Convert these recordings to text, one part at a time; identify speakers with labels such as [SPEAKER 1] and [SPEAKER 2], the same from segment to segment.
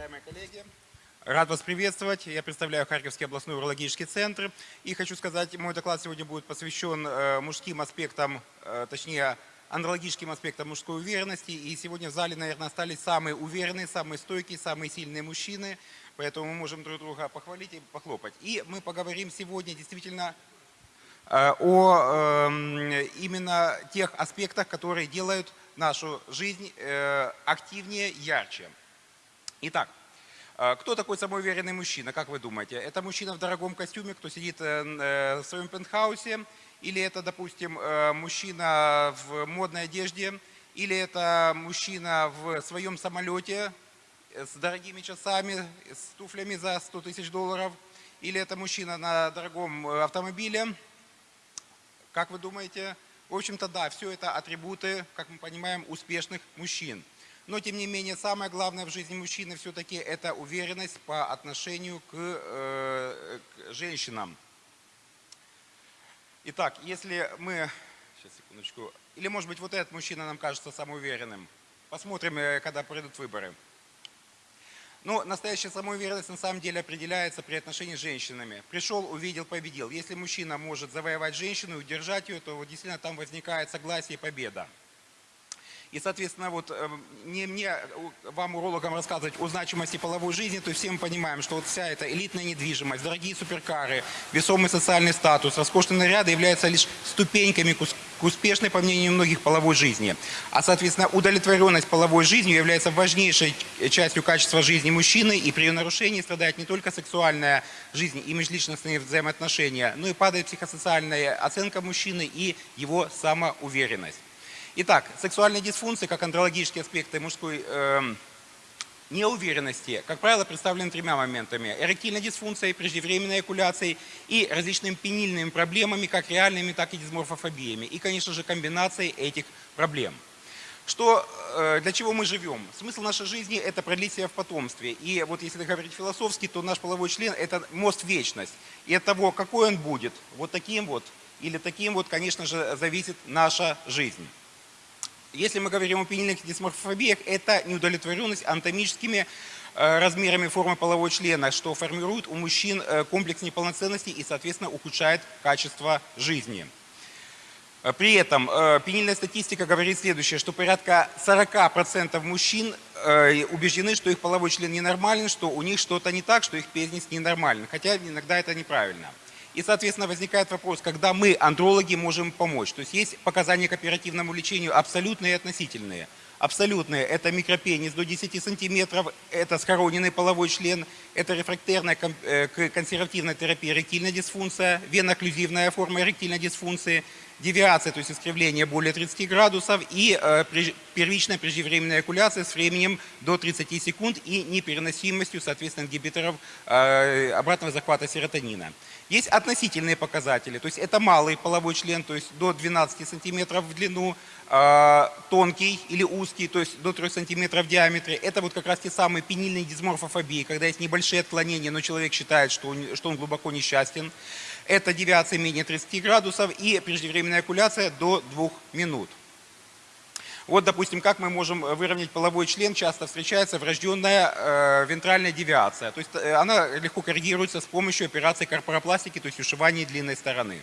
[SPEAKER 1] уважаемые коллеги. Рад вас приветствовать. Я представляю Харьковский областной урологический центр. И хочу сказать, мой доклад сегодня будет посвящен э, мужским аспектам, э, точнее, андрологическим аспектам мужской уверенности. И сегодня в зале, наверное, остались самые уверенные, самые стойкие, самые сильные мужчины. Поэтому мы можем друг друга похвалить и похлопать. И мы поговорим сегодня действительно э, о эм, именно тех аспектах, которые делают нашу жизнь активнее, ярче. Итак, э, кто такой самоуверенный мужчина, как вы думаете? Это мужчина в дорогом костюме, кто сидит э, э, в своем пентхаусе? Или это, допустим, мужчина в модной одежде? Или это мужчина в своем самолете с дорогими часами, с туфлями за 100 тысяч долларов? Или это мужчина на дорогом автомобиле? Как вы думаете? В общем-то, да, все это атрибуты, как мы понимаем, успешных мужчин. Но, тем не менее, самое главное в жизни мужчины все-таки это уверенность по отношению к, э, к женщинам. Итак, если мы... Сейчас, секундочку. Или, может быть, вот этот мужчина нам кажется самоуверенным. Посмотрим, э, когда пройдут выборы. Но настоящая самоуверенность на самом деле определяется при отношении с женщинами. Пришел, увидел, победил. Если мужчина может завоевать женщину и удержать ее, то вот действительно там возникает согласие и победа. И, соответственно, вот эм, не мне, вам, урологам, рассказывать о значимости половой жизни, то есть все мы понимаем, что вот вся эта элитная недвижимость, дорогие суперкары, весомый социальный статус, роскошные наряды являются лишь ступеньками к успешной, по мнению многих, половой жизни. А, соответственно, удовлетворенность половой жизнью является важнейшей частью качества жизни мужчины, и при ее нарушении страдает не только сексуальная жизнь и межличностные взаимоотношения, но и падает психосоциальная оценка мужчины и его самоуверенность. Итак, сексуальные дисфункции, как андрологические аспекты мужской э, неуверенности, как правило, представлены тремя моментами. Эректильной дисфункцией, преждевременной экуляцией и различными пенильными проблемами, как реальными, так и дисморфофобиями. И, конечно же, комбинацией этих проблем. Что, э, для чего мы живем? Смысл нашей жизни – это продлить себя в потомстве. И вот если говорить философски, то наш половой член – это мост в вечность. И от того, какой он будет, вот таким вот или таким вот, конечно же, зависит наша жизнь. Если мы говорим о пенильных дисморфобиях, это неудовлетворенность анатомическими э, размерами формы полового члена, что формирует у мужчин э, комплекс неполноценности и, соответственно, ухудшает качество жизни. Э, при этом пенильная статистика говорит следующее, что порядка 40% мужчин убеждены, что их половой член ненормален, что у них что-то не так, что их пенис ненормален, хотя иногда это неправильно. И, соответственно, возникает вопрос, когда мы, андрологи, можем помочь. То есть есть показания к оперативному лечению абсолютные и относительные. Абсолютные – это микропенис до 10 сантиметров, это схороненный половой член, это рефрактерная э, консервативная терапия эректильная дисфункция, веноклюзивная форма эректильной дисфункции, девиация, то есть искривление более 30 градусов и э, первичная преждевременная экуляция с временем до 30 секунд и непереносимостью, соответственно, ингибиторов э, обратного захвата серотонина. Есть относительные показатели, то есть это малый половой член, то есть до 12 сантиметров в длину, э, тонкий или узкий, то есть до 3 сантиметров в диаметре. Это вот как раз те самые пенильные дисморфофобии, когда есть небольшие отклонения, но человек считает, что он, что он глубоко несчастен. Это девиация менее 30 градусов и преждевременная окуляция до 2 минут. Вот, допустим, как мы можем выровнять половой член, часто встречается врожденная э, вентральная девиация. То есть э, она легко коррегируется с помощью операции корпоропластики, то есть ушивания длинной стороны.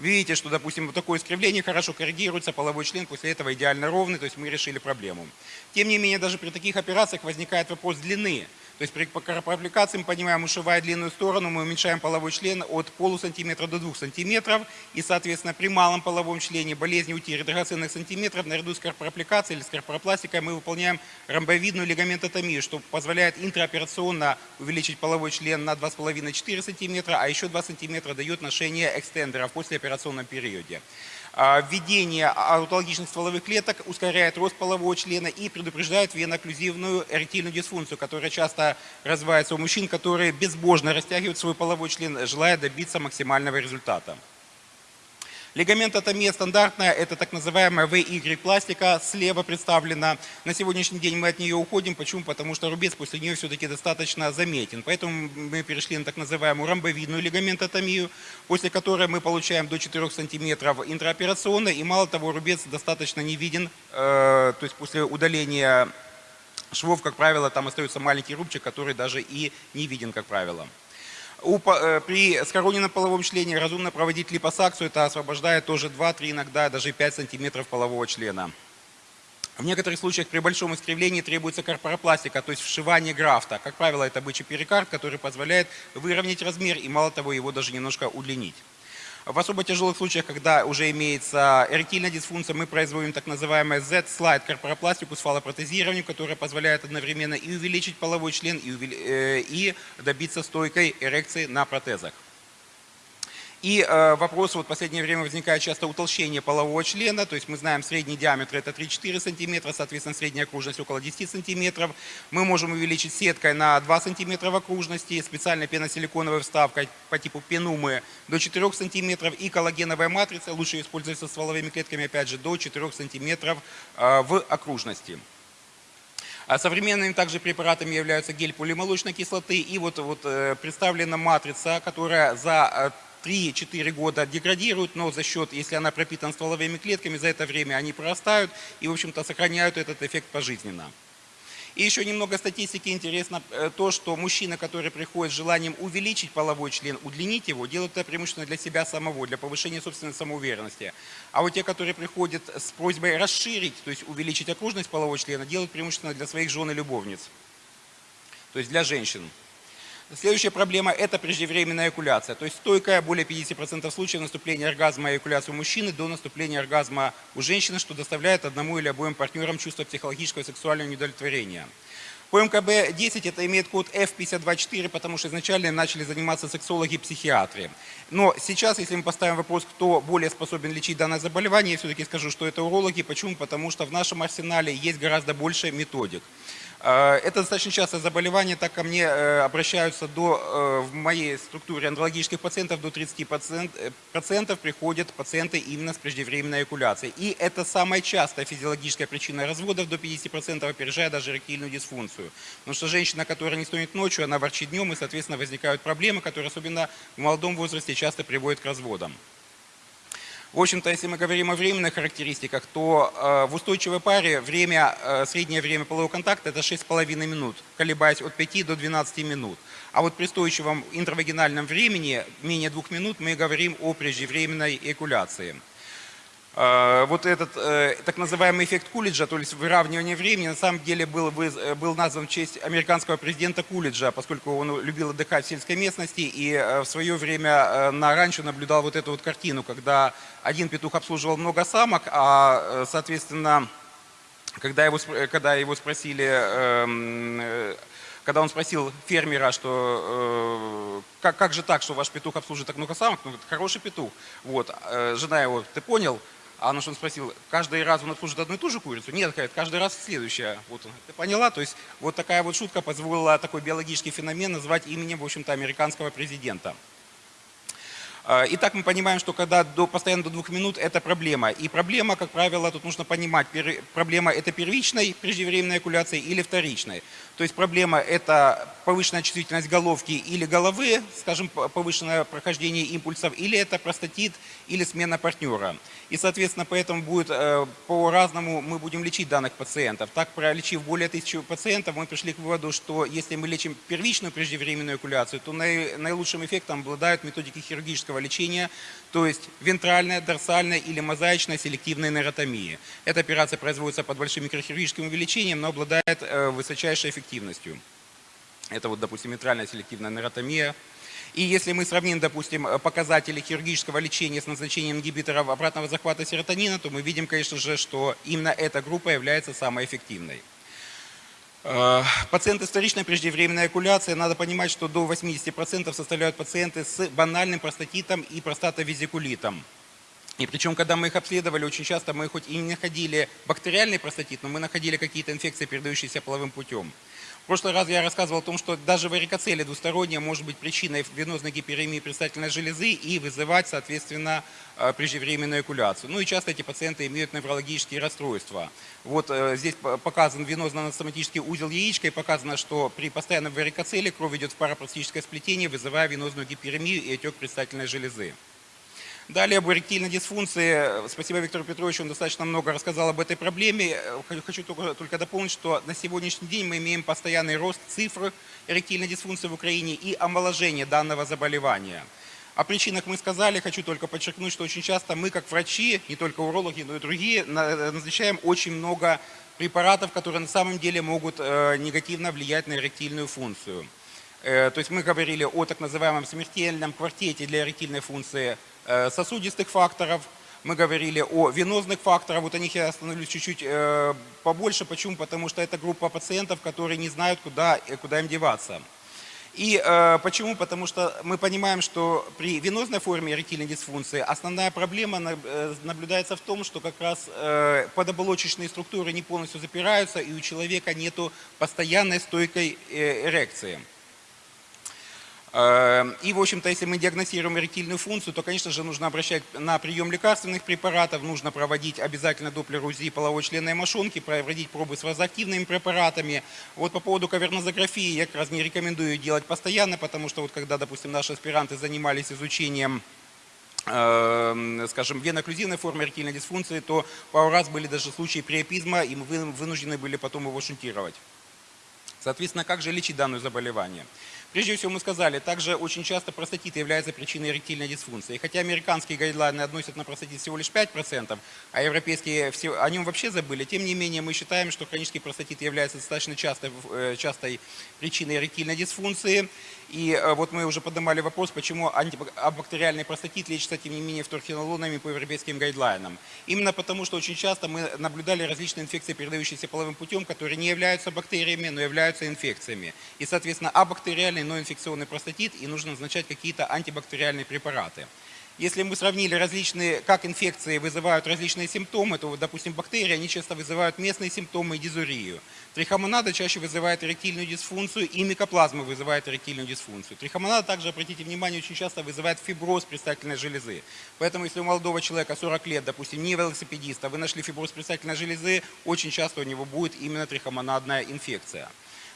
[SPEAKER 1] Видите, что, допустим, вот такое искривление хорошо коррегируется, половой член после этого идеально ровный, то есть мы решили проблему. Тем не менее, даже при таких операциях возникает вопрос длины. То есть при аппликации мы понимаем, ушивая длинную сторону, мы уменьшаем половой член от полусантиметра до двух сантиметров. И, соответственно, при малом половом члене болезни утери драгоценных сантиметров наряду с корпораппликацией или с корпоропластикой мы выполняем ромбовидную лигаментотомию, что позволяет интраоперационно увеличить половой член на 2,5-4 сантиметра, а еще 2 сантиметра дает ношение экстендеров после операционном периоде. А, введение аутологичных стволовых клеток ускоряет рост полового члена и предупреждает венооклюзивную эректильную дисфункцию, которая часто развивается у мужчин, которые безбожно растягивают свой половой член, желая добиться максимального результата. Лигаментотомия стандартная, это так называемая VY-пластика, слева представлена. На сегодняшний день мы от нее уходим. Почему? Потому что рубец после нее все-таки достаточно заметен. Поэтому мы перешли на так называемую ромбовидную лигаментотомию, после которой мы получаем до 4 см интраоперационно. И мало того, рубец достаточно не виден, э, то есть после удаления швов, как правило, там остается маленький рубчик, который даже и не виден, как правило. Э, при скороненном половом члене разумно проводить липосакцию, это освобождает тоже 2-3, иногда даже 5 сантиметров полового члена. В некоторых случаях при большом искривлении требуется корпоропластика, то есть вшивание графта. Как правило, это бычий перикард, который позволяет выровнять размер и, мало того, его даже немножко удлинить. В особо тяжелых случаях, когда уже имеется эректильная дисфункция, мы производим так называемое Z-слайд корпоропластику с фалопротезированием, которое позволяет одновременно и увеличить половой член, и, э, и добиться стойкой эрекции на протезах. И э, вопрос, вот в последнее время возникает часто утолщение полового члена, то есть мы знаем средний диаметр это 3-4 сантиметра, соответственно средняя окружность около 10 сантиметров. Мы можем увеличить сеткой на 2 сантиметра в окружности, специальной пеносиликоновой вставкой по типу пенумы до 4 сантиметров и коллагеновая матрица, лучше используется с стволовыми клетками опять же до 4 сантиметров э, в окружности. А современными также препаратами являются гель полимолочной кислоты и вот, вот э, представлена матрица, которая за 3-4 года деградируют, но за счет, если она пропитана стволовыми клетками, за это время они прорастают и, в общем-то, сохраняют этот эффект пожизненно. И еще немного статистики интересно э, то, что мужчины, которые приходят с желанием увеличить половой член, удлинить его, делают это преимущественно для себя самого, для повышения собственной самоуверенности. А вот те, которые приходят с просьбой расширить, то есть увеличить окружность полового члена, делают преимущественно для своих жен и любовниц, то есть для женщин. Следующая проблема – это преждевременная эякуляция, то есть стойкая более 50% случаев наступления оргазма и эякуляции у мужчины до наступления оргазма у женщины, что доставляет одному или обоим партнерам чувство психологического и сексуального неудовлетворения. По МКБ-10 это имеет код F524, потому что изначально начали заниматься сексологи и психиатры. Но сейчас, если мы поставим вопрос, кто более способен лечить данное заболевание, я все-таки скажу, что это урологи. Почему? Потому что в нашем арсенале есть гораздо больше методик. Э, это достаточно частое заболевание, так ко мне э, обращаются до, э, в моей структуре андрологических пациентов до 30% приходят пациенты именно с преждевременной эякуляцией. И это самая частая физиологическая причина разводов, до 50% опережая даже эректильную дисфункцию. Потому что женщина, которая не стонет ночью, она ворчит днем, и, соответственно, возникают проблемы, которые особенно в молодом возрасте часто приводят к разводам. В общем-то, если мы говорим о временных характеристиках, то э, в устойчивой паре время, э, среднее время полового контакта это 6,5 минут, колебаясь от 5 до 12 минут. А вот при устойчивом интравагинальном времени, менее 2 минут, мы говорим о преждевременной эякуляции. Э, вот этот э, так называемый эффект Кулиджа, то есть выравнивание времени, на самом деле был, э, был назван в честь американского президента Кулиджа, поскольку он любил отдыхать в сельской местности и в свое время на ранчо наблюдал вот эту вот картину, когда один петух обслуживал много самок, а, соответственно, когда его, когда его спросили, эм, когда он спросил фермера, что э, как, как же так, что ваш петух обслуживает так много самок, ну, это хороший петух. Вот, жена его, ты понял? А на что он спросил, каждый раз он обслуживает одну и ту же курицу? Нет, говорит, каждый раз следующая. Вот, ты поняла? То есть вот такая вот шутка позволила такой биологический феномен назвать именем, в общем-то, американского президента. А, итак, мы понимаем, что когда до, постоянно до двух минут, это проблема. И проблема, как правило, тут нужно понимать, проблема это первичной преждевременной экуляции или вторичной. То есть проблема это повышенная чувствительность головки или головы, скажем, повышенное прохождение импульсов, или это простатит, или смена партнера. И, соответственно, поэтому будет э, по-разному мы будем лечить данных пациентов. Так, пролечив более тысячи пациентов, мы пришли к выводу, что если мы лечим первичную преждевременную экуляцию, то наилучшим эффектом обладают методики хирургического лечения, то есть вентральная, дорсальная или мозаичная селективная нейротомия. Эта операция производится под большим микрохирургическим увеличением, но обладает э, высочайшей эффективностью. Это вот, допустим, вентральная селективная нейротомия, и если мы сравним, допустим, показатели хирургического лечения с назначением ингибиторов обратного захвата серотонина, то мы видим, конечно же, что именно эта группа является самой эффективной. Э, пациенты с вторичной преждевременной экуляцией, надо понимать, что до 80% составляют пациенты с банальным простатитом и простатовизикулитом. И причем, когда мы их обследовали, очень часто мы хоть и не находили бактериальный простатит, но мы находили какие-то инфекции, передающиеся половым путем. Прошлый раз я рассказывал о том, что даже варикоцелия двусторонняя может быть причиной венозной гиперемии предстательной железы и вызывать, соответственно, э, преждевременную экуляцию. Ну и часто эти пациенты имеют неврологические расстройства. Вот э, здесь показан венозно-анатоматический узел яичка и показано, что при постоянном варикоцеле кровь идет в парапростическое сплетение, вызывая венозную гиперемию и отек предстательной железы. Далее об эректильной дисфункции. Спасибо Виктору Петровичу, он достаточно много рассказал об этой проблеме. Хочу только, только дополнить, что на сегодняшний день мы имеем постоянный рост цифр эректильной дисфункции в Украине и омоложение данного заболевания. О причинах мы сказали, хочу только подчеркнуть, что очень часто мы, как врачи, не только урологи, но и другие, назначаем очень много препаратов, которые на самом деле могут э, негативно влиять на эректильную функцию. Э, то есть мы говорили о так называемом смертельном квартете для эректильной функции э, сосудистых факторов, мы говорили о венозных факторах, вот о них я остановлюсь чуть-чуть побольше. Почему? Потому что это группа пациентов, которые не знают, куда, куда им деваться. И э, почему? Потому что мы понимаем, что при венозной форме эректильной дисфункции основная проблема э, наблюдается в том, что как раз э, подоболочечные структуры не полностью запираются, и у человека нет постоянной стойкой э, эрекции. Эм, и, в общем-то, если мы диагностируем эректильную функцию, то, конечно же, нужно обращать на прием лекарственных препаратов, нужно проводить обязательно доплер УЗИ половой членной мошонки, проводить пробы с вазоактивными препаратами. Вот по поводу кавернозаграфии я как раз не рекомендую делать постоянно, потому что вот когда, допустим, наши аспиранты занимались изучением эм, скажем, венокклюзивной формы эректильной дисфункции, то пару раз были даже случаи приопизма, и мы вынуждены были потом его шунтировать. Соответственно, как же лечить данное заболевание? Прежде всего мы сказали, также очень часто простатит является причиной эректильной дисфункции. И хотя американские гайдлайны относят на простатит всего лишь 5%, а европейские все, о нем вообще забыли, тем не менее мы считаем, что хронический простатит является достаточно частой, э, частой причиной эректильной дисфункции. И э, вот мы уже поднимали вопрос, почему антибактериальный простатит лечится, тем не менее, вторхинолонами по европейским гайдлайнам. Именно потому, что очень часто мы наблюдали различные инфекции, передающиеся половым путем, которые не являются бактериями, но являются инфекциями. И, соответственно, абактериальный, но инфекционный простатит, и нужно назначать какие-то антибактериальные препараты. Если мы сравнили различные, как инфекции вызывают различные симптомы, то, допустим, бактерии, они часто вызывают местные симптомы и дизурию. Трихомонада чаще вызывает эректильную дисфункцию, и микоплазма вызывает эректильную дисфункцию. Трихомонада также, обратите внимание, очень часто вызывает фиброз предстательной железы. Поэтому, если у молодого человека 40 лет, допустим, не велосипедиста, вы нашли фиброз предстательной железы, очень часто у него будет именно трихомонадная инфекция.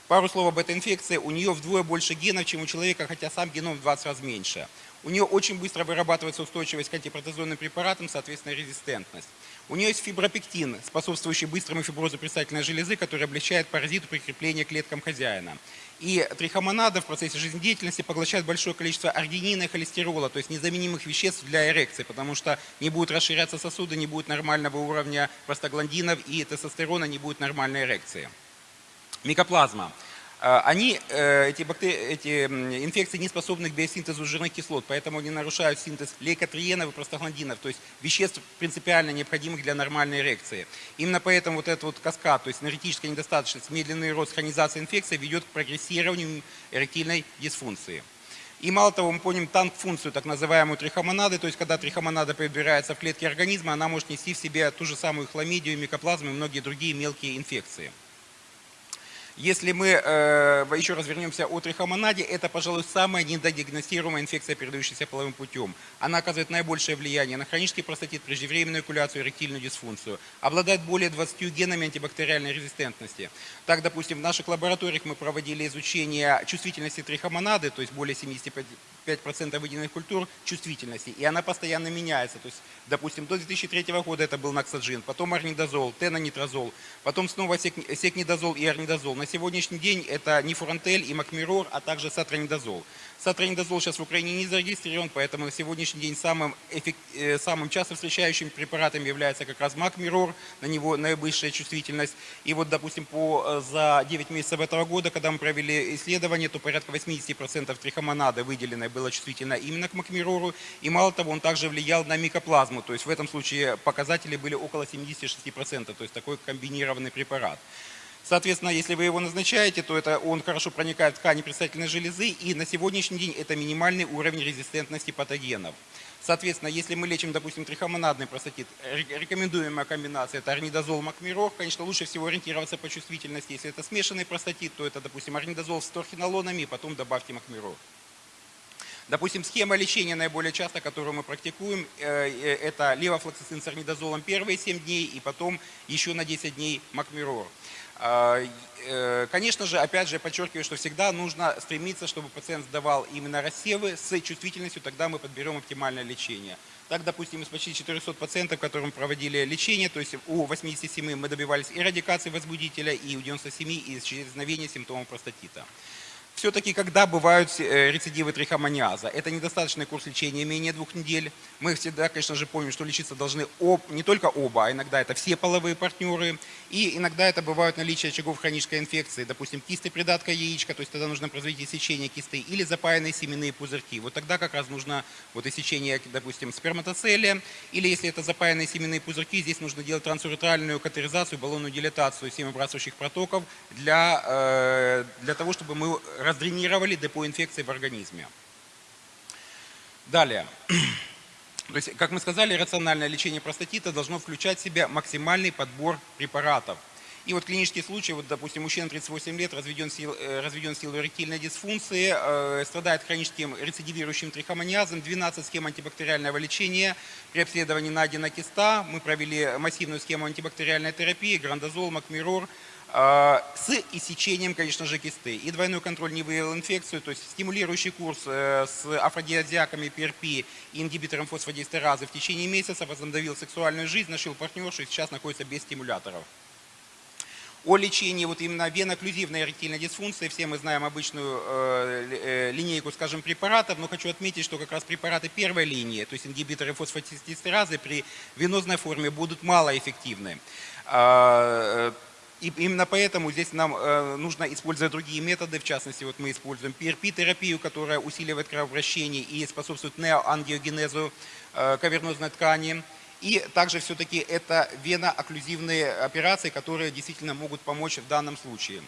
[SPEAKER 1] Пару слов об этой инфекции. У нее вдвое больше генов, чем у человека, хотя сам геном в 20 раз меньше. У нее очень быстро вырабатывается устойчивость к антипротезонным препаратам, соответственно, резистентность. У нее есть фибропектин, способствующий быстрому фиброзу предстательной железы, который облегчает паразиту прикрепления клеткам хозяина. И трихомонада в процессе жизнедеятельности поглощает большое количество аргинина и холестерола, то есть незаменимых веществ для эрекции, потому что не будут расширяться сосуды, не будет нормального уровня простагландинов и тестостерона, не будет нормальной эрекции. Микоплазма. А, они, э, эти, бактерии, эти инфекции не способны к биосинтезу жирных кислот, поэтому они нарушают синтез лейкотриенов и простагландинов, то есть веществ принципиально необходимых для нормальной эрекции. Именно поэтому вот этот вот каскад, то есть энергетическая недостаточность, медленный рост хронизации инфекции ведет к прогрессированию эректильной дисфункции. И мало того, мы помним танк-функцию, так называемую трихомонады, то есть когда трихомонада перебирается в клетки организма, она может нести в себе ту же самую хламидию, микоплазму и многие другие мелкие инфекции. Если мы э, еще раз вернемся о трихомонаде, это, пожалуй, самая недодиагностируемая инфекция, передающаяся половым путем. Она оказывает наибольшее влияние на хронический простатит, преждевременную экуляцию, эректильную дисфункцию. Обладает более 20 генами антибактериальной резистентности. Так, допустим, в наших лабораториях мы проводили изучение чувствительности трихомонады, то есть более 75 5% выделенных культур чувствительности, и она постоянно меняется. То есть, допустим, до 2003 года это был наксаджин, потом орнидозол, тенонитрозол, потом снова секнидозол и орнидозол. На сегодняшний день это нифурантель и макмирор, а также сатронидозол. Сатронидозол сейчас в Украине не зарегистрирован, поэтому на сегодняшний день самым, эффект, э, самым часто встречающим препаратом является как раз макмирор, на него наибольшая чувствительность. И вот, допустим, по, э, за 9 месяцев этого года, когда мы провели исследование, то порядка 80% трихомонады выделенной было чувствительно именно к макмирору. И мало того, он также влиял на микоплазму, то есть в этом случае показатели были около 76%, то есть такой комбинированный препарат. Соответственно, если вы его назначаете, то это он хорошо проникает в ткани предстательной железы, и на сегодняшний день это минимальный уровень резистентности патогенов. Соответственно, если мы лечим, допустим, трихомонадный простатит, рекомендуемая комбинация это орнидозол макмирор. Конечно, лучше всего ориентироваться по чувствительности. Если это смешанный простатит, то это, допустим, орнидозол с торхинолонами, и потом добавьте макмирор. Допустим, схема лечения наиболее часто, которую мы практикуем, э, э, это левофлоксацин с орнидозолом первые 7 дней и потом еще на 10 дней макмирор. А, э, конечно же, опять же, подчеркиваю, что всегда нужно стремиться, чтобы пациент сдавал именно рассевы с чувствительностью, тогда мы подберем оптимальное лечение. Так, допустим, из почти 400 пациентов, которым проводили лечение, то есть у 87 мы добивались и радикации возбудителя, и у 97 исчезновения симптомов простатита. Все-таки, когда бывают э, рецидивы трихомониаза, это недостаточный курс лечения менее двух недель. Мы всегда, конечно же, помним, что лечиться должны об, не только оба, а иногда это все половые партнеры. И иногда это бывают наличие очагов хронической инфекции, допустим, кисты придатка яичка, то есть тогда нужно производить иссечение кисты, или запаянные семенные пузырьки. Вот тогда как раз нужно вот иссечение, допустим, сперматоцелия, или если это запаянные семенные пузырьки, здесь нужно делать трансуретральную катаризацию, баллонную дилатацию семявыбрасывающих протоков для, э, для того, чтобы мы раздренировали депо инфекции в организме. Далее. То есть, как мы сказали, рациональное лечение простатита должно включать в себя максимальный подбор препаратов. И вот клинический случай, вот, допустим, мужчина 38 лет, разведен, сил, э, разведен силой эректильной дисфункции, э, страдает хроническим рецидивирующим трихомониазом, 12 схем антибактериального лечения. При обследовании найдена киста. Мы провели массивную схему антибактериальной терапии, грандозол, макмирор, с иссечением, конечно же, кисты. И двойной контроль не выявил инфекцию, то есть стимулирующий курс э, с афродиазиаками ПРП и ингибитором фосфодиэстеразы в течение месяца возобновил сексуальную жизнь, нашел партнершу и сейчас находится без стимуляторов. О лечении вот именно веноклюзивной эректильной дисфункции, все мы знаем обычную э, э, линейку, скажем, препаратов, но хочу отметить, что как раз препараты первой линии, то есть ингибиторы фосфодиэстеразы при венозной форме будут малоэффективны. И именно поэтому здесь нам э, нужно использовать другие методы, в частности, вот мы используем PRP-терапию, которая усиливает кровообращение и способствует неоангиогенезу э, кавернозной ткани. И также все-таки это веноокклюзивные операции, которые действительно могут помочь в данном случае.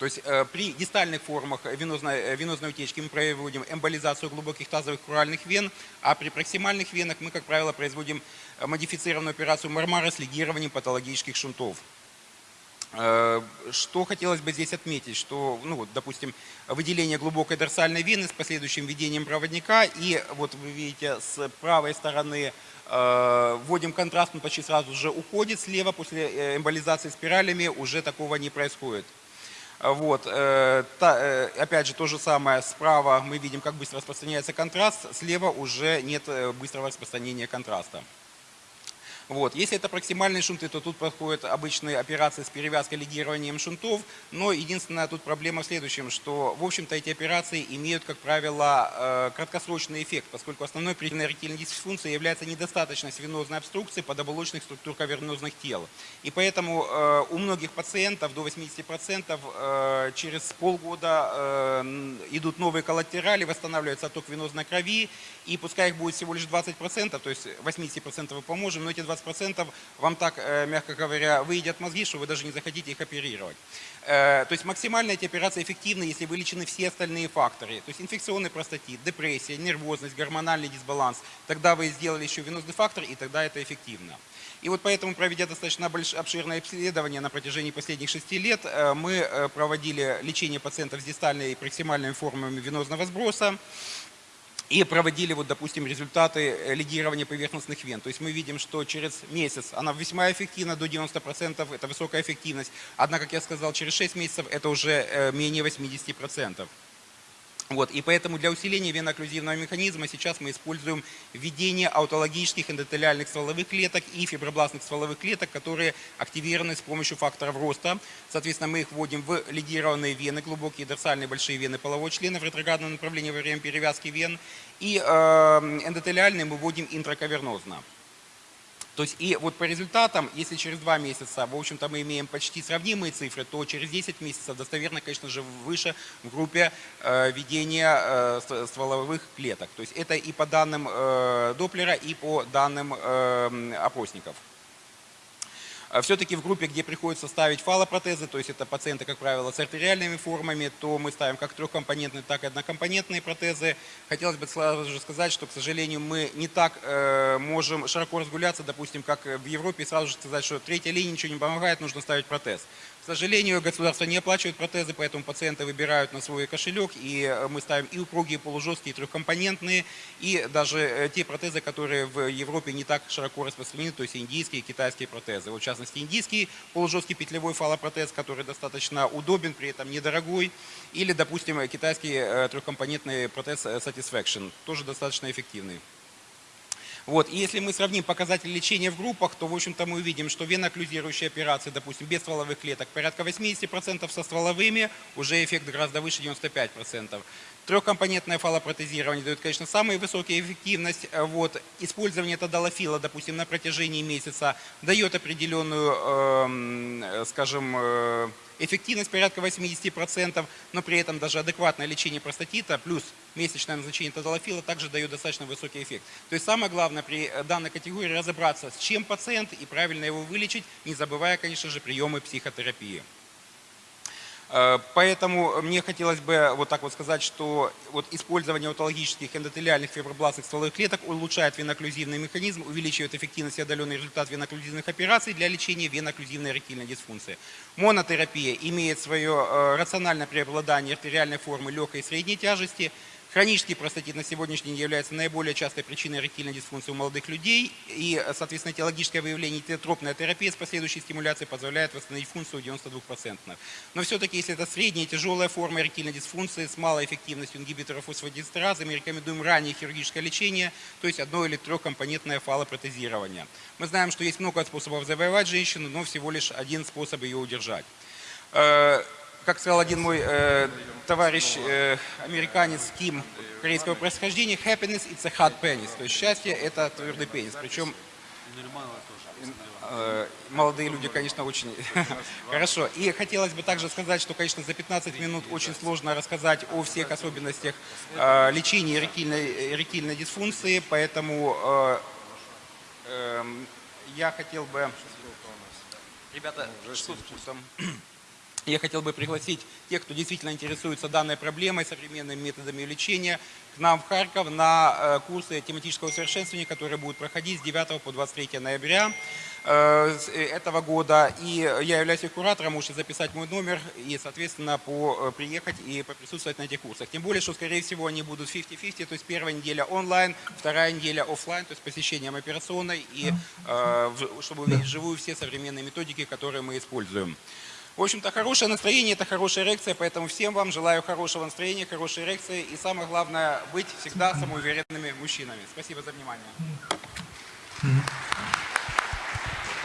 [SPEAKER 1] То есть э, при дистальных формах венозной, венозной утечки мы проводим эмболизацию глубоких тазовых куральных вен, а при проксимальных венах мы, как правило, производим модифицированную операцию Мармара с лигированием патологических шунтов. Э, что хотелось бы здесь отметить, что, ну вот, допустим, выделение глубокой дорсальной вены с последующим введением проводника, и вот вы видите с правой стороны э, вводим контраст, он почти сразу же уходит, слева после э, эмболизации спиралями уже такого не происходит. Вот, та, опять же, то же самое, справа мы видим, как быстро распространяется контраст, слева уже нет быстрого распространения контраста. Вот. Если это проксимальные шунты, то тут проходят обычные операции с перевязкой лигированием шунтов, но единственная тут проблема в следующем, что в общем-то эти операции имеют, как правило, э, краткосрочный эффект, поскольку основной причиной эректильной дисфункции является недостаточность венозной обструкции подоболочных структур кавернозных тел. И поэтому э, у многих пациентов до 80% э, через полгода идут новые коллатерали, восстанавливается отток венозной крови, и пускай их будет всего лишь 20%, то есть 80% мы поможем, но эти 20% вам так, э, мягко говоря, выедят мозги, что вы даже не захотите их оперировать. Э, то есть максимально эти операции эффективны, если вылечены все остальные факторы. То есть инфекционный простатит, депрессия, нервозность, гормональный дисбаланс. Тогда вы сделали еще венозный фактор, и тогда это эффективно. И вот поэтому, проведя достаточно обширное исследование на протяжении последних шести лет, э, мы проводили лечение пациентов с дистальной и проксимальными формами венозного сброса и проводили, вот, допустим, результаты э, лигирования поверхностных вен. То есть мы видим, что через месяц она весьма эффективна, до 90%, это высокая эффективность. Однако, как я сказал, через 6 месяцев это уже э, менее 80%. Вот, и поэтому для усиления венооклюзивного механизма сейчас мы используем введение аутологических эндотелиальных стволовых клеток и фибробластных стволовых клеток, которые активированы с помощью факторов роста. Соответственно, мы их вводим в лигированные вены, глубокие дорсальные большие вены полового члена в ретроградном направлении во время перевязки вен. И э, эндотелиальные мы вводим интракавернозно. То есть и вот по результатам, если через два месяца, в общем-то, мы имеем почти сравнимые цифры, то через 10 месяцев достоверно, конечно же, выше в группе э, ведения э, стволовых клеток. То есть это и по данным э, Доплера, и по данным э, опросников. А Все-таки в группе, где приходится ставить фалопротезы, то есть это пациенты, как правило, с артериальными формами, то мы ставим как трехкомпонентные, так и однокомпонентные протезы. Хотелось бы сразу же сказать, что, к сожалению, мы не так э, можем широко разгуляться, допустим, как в Европе, и сразу же сказать, что третья линия ничего не помогает, нужно ставить протез. К сожалению, государство не оплачивает протезы, поэтому пациенты выбирают на свой кошелек, и э, мы ставим и упругие, и полужесткие, и трехкомпонентные, и даже э, те протезы, которые в Европе не так широко распространены, то есть индийские и китайские протезы. Вот, в частности, индийский полужесткий петлевой фалопротез, который достаточно удобен, при этом недорогой, или, допустим, китайский э, трехкомпонентный протез Satisfaction, тоже достаточно эффективный. Вот. И если мы сравним показатели лечения в группах, то, в общем-то, мы увидим, что веноклюзирующие операции, допустим, без стволовых клеток, порядка 80%, со стволовыми уже эффект гораздо выше 95%. Трехкомпонентное фалопротезирование дает, конечно, самую высокую эффективность. Э, вот. Использование тадалофила, допустим, на протяжении месяца дает определенную, э, скажем, э, эффективность порядка 80%, но при этом даже адекватное лечение простатита плюс месячное назначение тадалофила также дает достаточно высокий эффект. То есть самое главное при данной категории разобраться, с чем пациент и правильно его вылечить, не забывая, конечно же, приемы психотерапии. Э, поэтому мне хотелось бы вот так вот сказать, что вот использование аутологических эндотелиальных фибробластных стволовых клеток улучшает веноклюзивный механизм, увеличивает эффективность и отдаленный результат веноклюзивных операций для лечения веноклюзивной эректильной дисфункции. Монотерапия имеет свое э, рациональное преобладание артериальной формы легкой и средней тяжести – Хронический простатит на сегодняшний день является наиболее частой причиной эректильной дисфункции у молодых людей. И, соответственно, теологическое выявление теотропная терапия с последующей стимуляцией позволяет восстановить функцию 92%. Но все-таки, если это средняя тяжелая форма эректильной дисфункции с малой эффективностью ингибиторов фосфодиэстеразы, мы рекомендуем раннее хирургическое лечение, то есть одно или трехкомпонентное фалопротезирование. Мы знаем, что есть много способов завоевать женщину, но всего лишь один способ ее удержать. Как сказал один мой э, товарищ, э, американец Ким, корейского происхождения, happiness it's a hard penis. То есть счастье это твердый пенис. Причем э, молодые люди, конечно, очень хорошо. И хотелось бы также сказать, что, конечно, за 15 минут очень сложно рассказать о всех особенностях э, лечения эректильной, эректильной дисфункции, поэтому э, э, я хотел бы... Ребята, что с Я хотел бы пригласить тех, кто действительно интересуется данной проблемой, современными методами лечения, к нам в Харьков на э, курсы тематического совершенствования, которые будут проходить с 9 по 23 ноября э, э, этого года. И я являюсь их куратором, можете записать мой номер и, соответственно, по, приехать и поприсутствовать на этих курсах. Тем более, что, скорее всего, они будут 50-50, то есть первая неделя онлайн, вторая неделя офлайн, то есть посещением операционной, и чтобы увидеть живую все современные методики, которые мы используем. В общем-то, хорошее настроение – это хорошая эрекция, поэтому всем вам желаю хорошего настроения, хорошей эрекции и самое главное – быть всегда самоуверенными мужчинами. Спасибо за внимание.